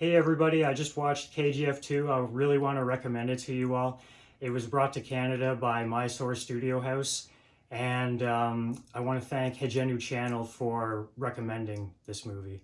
Hey everybody, I just watched KGF 2. I really want to recommend it to you all. It was brought to Canada by Mysore Studio House and um, I want to thank Higenu Channel for recommending this movie.